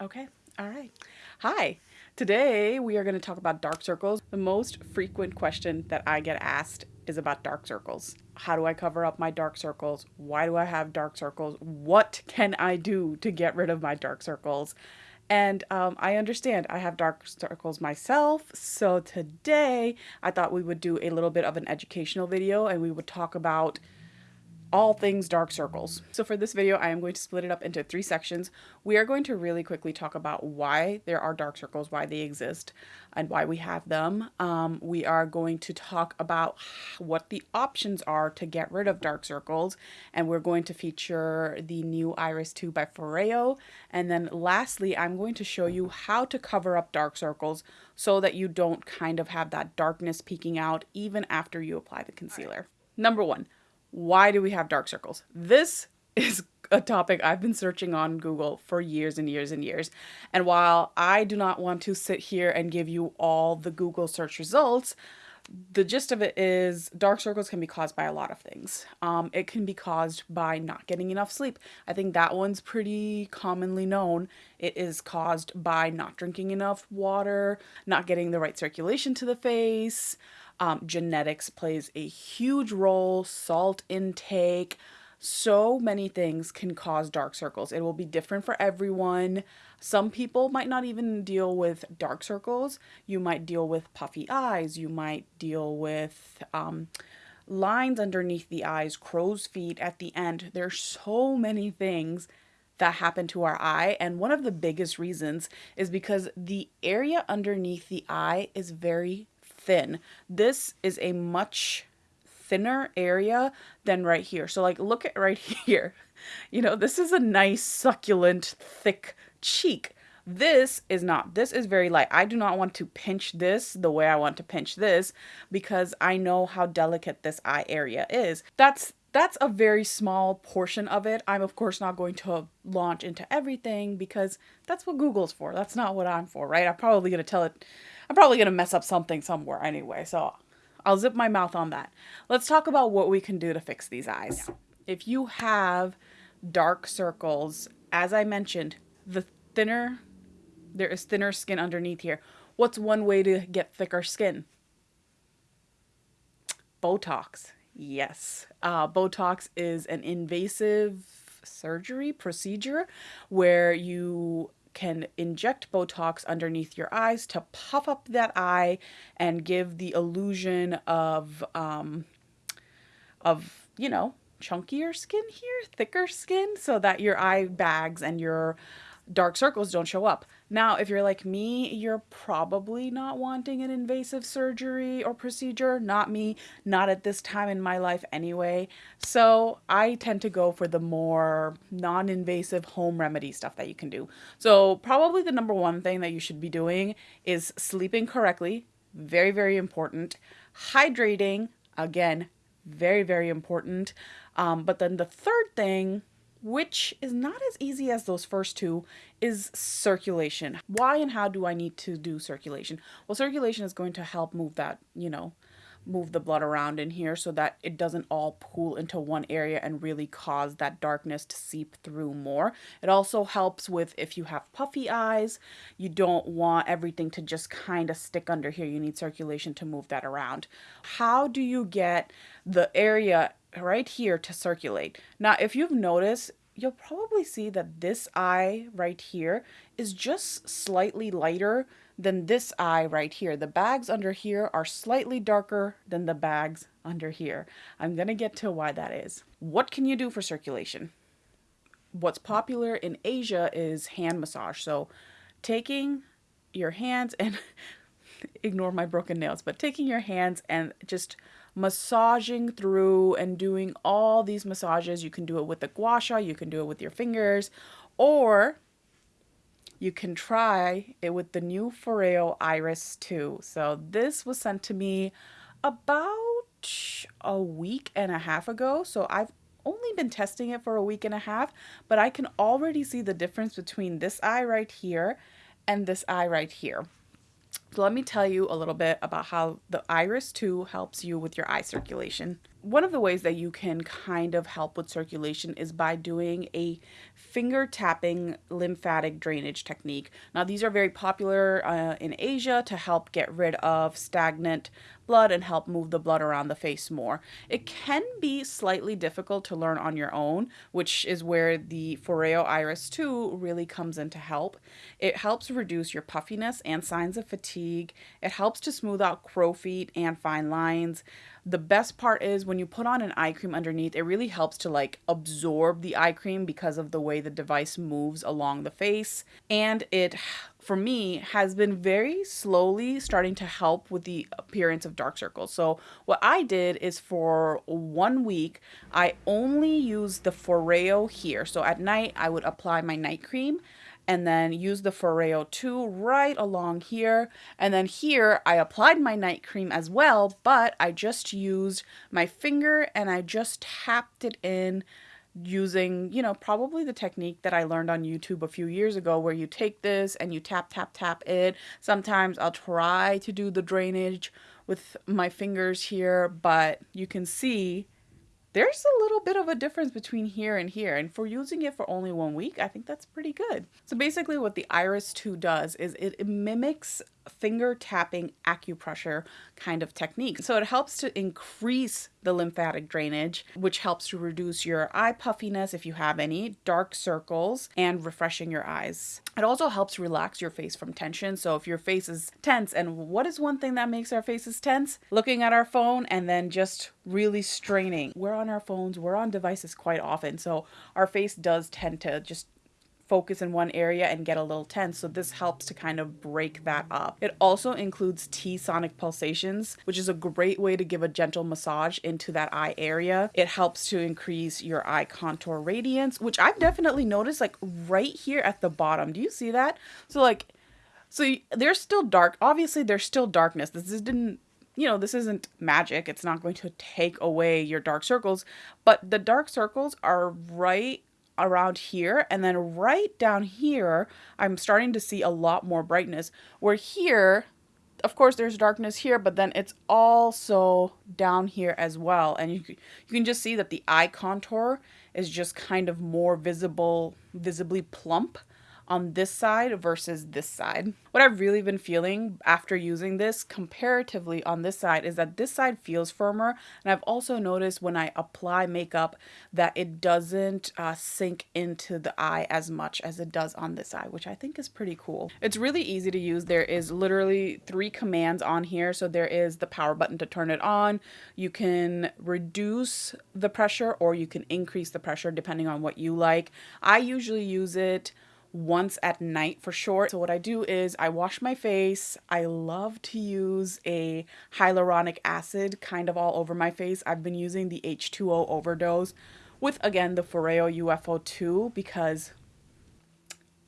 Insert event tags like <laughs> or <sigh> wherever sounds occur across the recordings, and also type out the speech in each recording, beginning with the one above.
Okay, all right. Hi, today we are going to talk about dark circles. The most frequent question that I get asked is about dark circles. How do I cover up my dark circles? Why do I have dark circles? What can I do to get rid of my dark circles? And um, I understand I have dark circles myself. So today I thought we would do a little bit of an educational video and we would talk about all things dark circles. So for this video, I am going to split it up into three sections. We are going to really quickly talk about why there are dark circles, why they exist, and why we have them. Um, we are going to talk about what the options are to get rid of dark circles, and we're going to feature the new Iris 2 by Foreo. And then lastly, I'm going to show you how to cover up dark circles so that you don't kind of have that darkness peeking out even after you apply the concealer. Number one, why do we have dark circles? This <laughs> is a topic I've been searching on Google for years and years and years. And while I do not want to sit here and give you all the Google search results, the gist of it is dark circles can be caused by a lot of things. Um, it can be caused by not getting enough sleep. I think that one's pretty commonly known. It is caused by not drinking enough water, not getting the right circulation to the face, um, genetics plays a huge role, salt intake, so many things can cause dark circles. It will be different for everyone. Some people might not even deal with dark circles. You might deal with puffy eyes. You might deal with um, lines underneath the eyes, crow's feet at the end. There's so many things that happen to our eye. And one of the biggest reasons is because the area underneath the eye is very thin. This is a much thinner area than right here. So like look at right <laughs> here. You know, this is a nice succulent thick cheek. This is not. This is very light. I do not want to pinch this the way I want to pinch this because I know how delicate this eye area is. That's that's a very small portion of it. I'm of course not going to launch into everything because that's what Google's for. That's not what I'm for, right? I'm probably going to tell it I'm probably going to mess up something somewhere anyway, so I'll zip my mouth on that. Let's talk about what we can do to fix these eyes. If you have dark circles, as I mentioned, the thinner, there is thinner skin underneath here. What's one way to get thicker skin? Botox. Yes. Uh, Botox is an invasive surgery procedure where you can inject Botox underneath your eyes to puff up that eye and give the illusion of, um, of, you know, chunkier skin here, thicker skin, so that your eye bags and your dark circles don't show up. Now, if you're like me, you're probably not wanting an invasive surgery or procedure. Not me, not at this time in my life anyway. So I tend to go for the more non-invasive home remedy stuff that you can do. So probably the number one thing that you should be doing is sleeping correctly. Very, very important. Hydrating, again, very, very important. Um, but then the third thing which is not as easy as those first two, is circulation. Why and how do I need to do circulation? Well, circulation is going to help move that, you know, move the blood around in here so that it doesn't all pool into one area and really cause that darkness to seep through more. It also helps with if you have puffy eyes, you don't want everything to just kind of stick under here. You need circulation to move that around. How do you get the area right here to circulate. Now, if you've noticed, you'll probably see that this eye right here is just slightly lighter than this eye right here. The bags under here are slightly darker than the bags under here. I'm to get to why that is. What can you do for circulation? What's popular in Asia is hand massage. So taking your hands and <laughs> ignore my broken nails, but taking your hands and just massaging through and doing all these massages. You can do it with the gua sha, you can do it with your fingers, or you can try it with the new Foreo Iris 2. So this was sent to me about a week and a half ago. So I've only been testing it for a week and a half, but I can already see the difference between this eye right here and this eye right here. Let me tell you a little bit about how the Iris 2 helps you with your eye circulation. One of the ways that you can kind of help with circulation is by doing a finger tapping lymphatic drainage technique. Now, these are very popular uh, in Asia to help get rid of stagnant blood and help move the blood around the face more. It can be slightly difficult to learn on your own, which is where the Foreo Iris 2 really comes in to help. It helps reduce your puffiness and signs of fatigue. It helps to smooth out crow feet and fine lines. The best part is when you put on an eye cream underneath, it really helps to like absorb the eye cream because of the way the device moves along the face. And it, for me, has been very slowly starting to help with the appearance of dark circles. So, what I did is for one week, I only used the Foreo here. So, at night, I would apply my night cream and then use the Foreo 2 right along here. And then here I applied my night cream as well, but I just used my finger and I just tapped it in using, you know, probably the technique that I learned on YouTube a few years ago where you take this and you tap, tap, tap it. Sometimes I'll try to do the drainage with my fingers here, but you can see there's a little bit of a difference between here and here. And for using it for only one week, I think that's pretty good. So basically what the Iris 2 does is it mimics finger tapping acupressure kind of technique. So it helps to increase the lymphatic drainage, which helps to reduce your eye puffiness if you have any, dark circles, and refreshing your eyes. It also helps relax your face from tension. So if your face is tense, and what is one thing that makes our faces tense? Looking at our phone and then just really straining. We're on our phones, we're on devices quite often. So our face does tend to just focus in one area and get a little tense. So this helps to kind of break that up. It also includes T-sonic pulsations, which is a great way to give a gentle massage into that eye area. It helps to increase your eye contour radiance, which I've definitely noticed like right here at the bottom. Do you see that? So like, so there's still dark. Obviously there's still darkness. This didn't you know, this isn't magic. It's not going to take away your dark circles, but the dark circles are right around here and then right down here I'm starting to see a lot more brightness. Where here of course there's darkness here but then it's also down here as well. And you, you can just see that the eye contour is just kind of more visible visibly plump on this side versus this side. What I've really been feeling after using this comparatively on this side is that this side feels firmer and I've also noticed when I apply makeup that it doesn't uh, sink into the eye as much as it does on this side which I think is pretty cool. It's really easy to use. There is literally three commands on here so there is the power button to turn it on. You can reduce the pressure or you can increase the pressure depending on what you like. I usually use it once at night for sure. So what I do is I wash my face. I love to use a hyaluronic acid kind of all over my face. I've been using the H2Overdose with again the Foreo UFO 2 because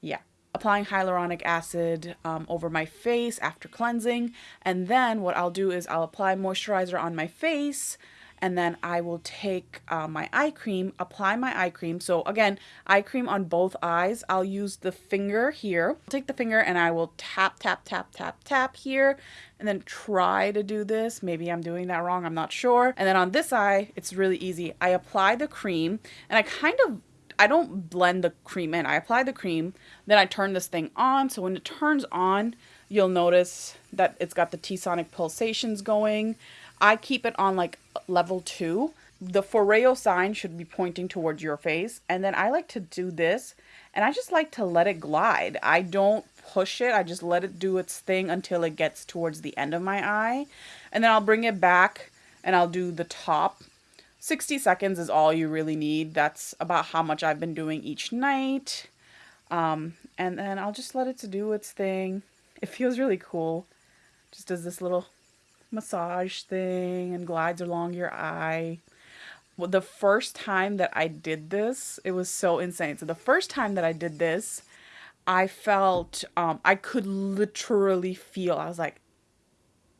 yeah, applying hyaluronic acid um, over my face after cleansing and then what I'll do is I'll apply moisturizer on my face and then I will take uh, my eye cream, apply my eye cream. So again, eye cream on both eyes. I'll use the finger here. I'll take the finger and I will tap, tap, tap, tap, tap here, and then try to do this. Maybe I'm doing that wrong, I'm not sure. And then on this eye, it's really easy. I apply the cream and I kind of I don't blend the cream in. I apply the cream, then I turn this thing on. So when it turns on, you'll notice that it's got the T-sonic pulsations going. I keep it on like level two. The Foreo sign should be pointing towards your face. And then I like to do this and I just like to let it glide. I don't push it. I just let it do its thing until it gets towards the end of my eye. And then I'll bring it back and I'll do the top. 60 seconds is all you really need. That's about how much I've been doing each night. Um, and then I'll just let it to do its thing. It feels really cool. Just does this little massage thing and glides along your eye. Well, the first time that I did this, it was so insane. So the first time that I did this, I felt um, I could literally feel. I was like,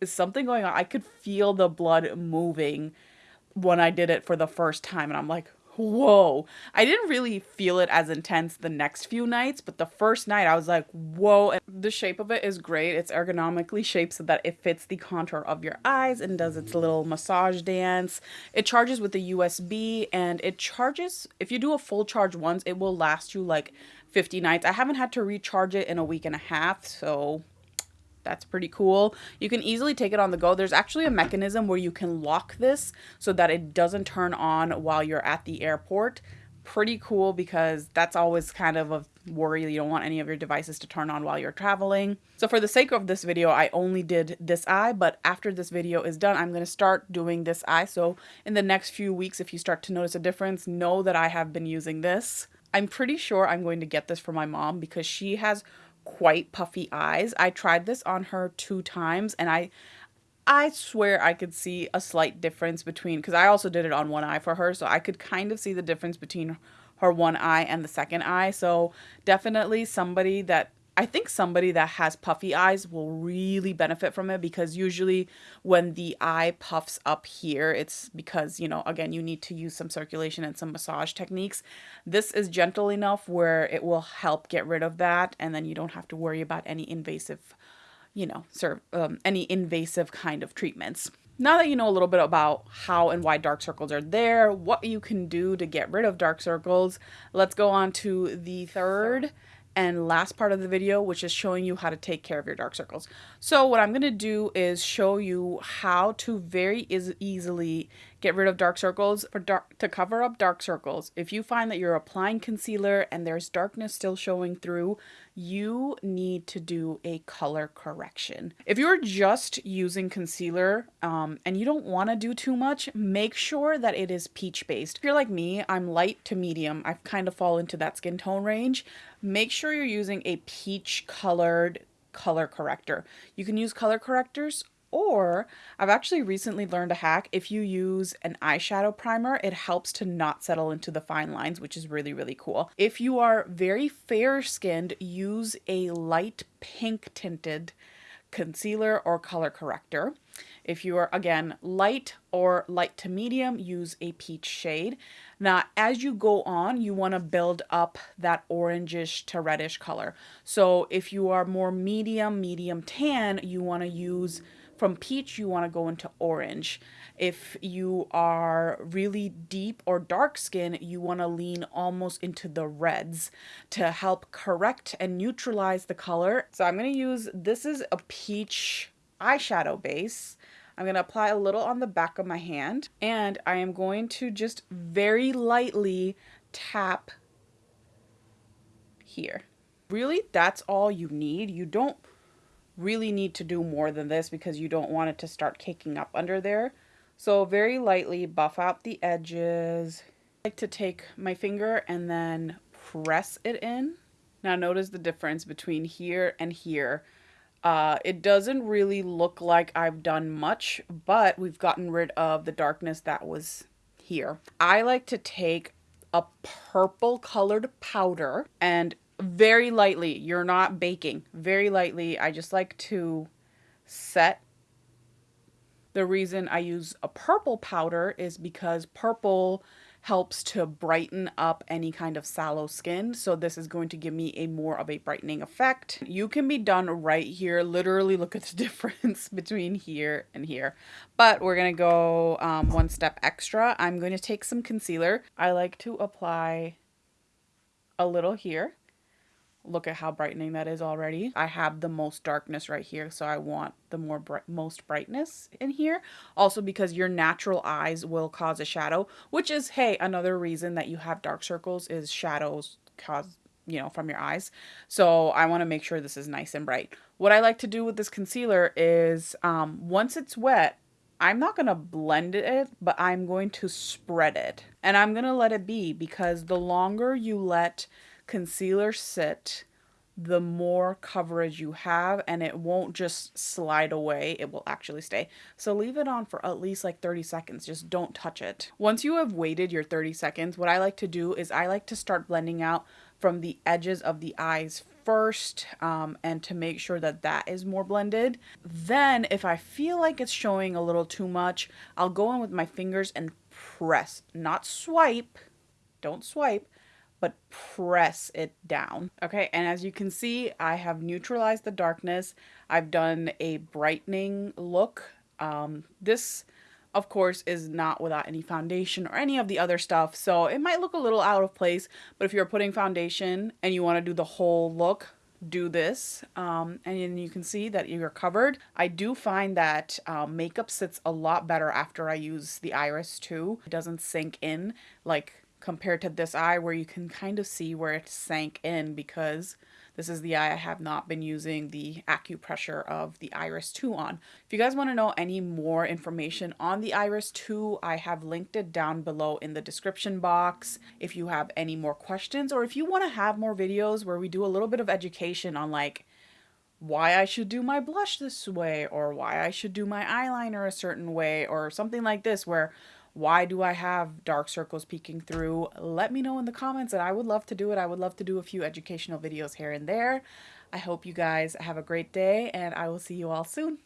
"Is something going on?" I could feel the blood moving when I did it for the first time, and I'm like, whoa. I didn't really feel it as intense the next few nights, but the first night I was like, whoa. And the shape of it is great. It's ergonomically shaped so that it fits the contour of your eyes and does its little massage dance. It charges with the USB and it charges, if you do a full charge once, it will last you like 50 nights. I haven't had to recharge it in a week and a half, so that's pretty cool. You can easily take it on the go. There's actually a mechanism where you can lock this so that it doesn't turn on while you're at the airport. Pretty cool because that's always kind of a worry. You don't want any of your devices to turn on while you're traveling. So for the sake of this video, I only did this eye, but after this video is done, I'm going to start doing this eye. So in the next few weeks, if you start to notice a difference, know that I have been using this. I'm pretty sure I'm going to get this for my mom because she has quite puffy eyes. I tried this on her two times and I I swear I could see a slight difference between because I also did it on one eye for her, so I could kind of see the difference between her one eye and the second eye. So definitely somebody that I think somebody that has puffy eyes will really benefit from it because usually when the eye puffs up here, it's because, you know, again, you need to use some circulation and some massage techniques. This is gentle enough where it will help get rid of that and then you don't have to worry about any invasive, you know, serve, um, any invasive kind of treatments. Now that you know a little bit about how and why dark circles are there, what you can do to get rid of dark circles, let's go on to the third and last part of the video, which is showing you how to take care of your dark circles. So what I'm going to do is show you how to very easily get rid of dark circles for dark to cover up dark circles. If you find that you're applying concealer and there's darkness still showing through, you need to do a color correction. If you're just using concealer um, and you don't want to do too much, make sure that it is peach based. If you're like me, I'm light to medium. I've kind of fall into that skin tone range. Make sure you're using a peach colored color corrector. You can use color correctors or I've actually recently learned a hack. If you use an eyeshadow primer, it helps to not settle into the fine lines, which is really, really cool. If you are very fair skinned, use a light pink tinted concealer or color corrector. If you are, again, light or light to medium, use a peach shade. Now, as you go on, you want to build up that orangish to reddish color. So if you are more medium, medium tan, you want to use from peach, you want to go into orange. If you are really deep or dark skin, you want to lean almost into the reds to help correct and neutralize the color. So I'm going to use, this is a peach eyeshadow base. I'm going to apply a little on the back of my hand and I am going to just very lightly tap here. Really, that's all you need. You don't really need to do more than this because you don't want it to start caking up under there. So very lightly buff out the edges. I like to take my finger and then press it in. Now notice the difference between here and here. Uh, it doesn't really look like I've done much, but we've gotten rid of the darkness that was here. I like to take a purple colored powder and very lightly. You're not baking. Very lightly. I just like to set. The reason I use a purple powder is because purple helps to brighten up any kind of sallow skin. So this is going to give me a more of a brightening effect. You can be done right here. Literally look at the <laughs> difference between here and here. But we're going to go um, one step extra. I'm going to take some concealer. I like to apply a little here look at how brightening that is already. I have the most darkness right here, so I want the more bright, most brightness in here. Also because your natural eyes will cause a shadow, which is, hey, another reason that you have dark circles is shadows cause you know, from your eyes. So I want to make sure this is nice and bright. What I like to do with this concealer is um, once it's wet, I'm not going to blend it, but I'm going to spread it. And I'm going to let it be because the longer you let concealer sit, the more coverage you have and it won't just slide away, it will actually stay. So leave it on for at least like 30 seconds, just don't touch it. Once you have waited your 30 seconds, what I like to do is I like to start blending out from the edges of the eyes first um, and to make sure that that is more blended. Then if I feel like it's showing a little too much, I'll go in with my fingers and press, not swipe, don't swipe, but press it down. Okay, and as you can see, I have neutralized the darkness. I've done a brightening look. Um, this, of course, is not without any foundation or any of the other stuff, so it might look a little out of place, but if you're putting foundation and you want to do the whole look, do this um, and you can see that you're covered. I do find that um, makeup sits a lot better after I use the Iris 2. It doesn't sink in like compared to this eye where you can kind of see where it sank in because this is the eye I have not been using the acupressure of the Iris 2 on. If you guys want to know any more information on the Iris 2, I have linked it down below in the description box. If you have any more questions or if you want to have more videos where we do a little bit of education on like why I should do my blush this way or why I should do my eyeliner a certain way or something like this where why do I have dark circles peeking through? Let me know in the comments and I would love to do it. I would love to do a few educational videos here and there. I hope you guys have a great day and I will see you all soon.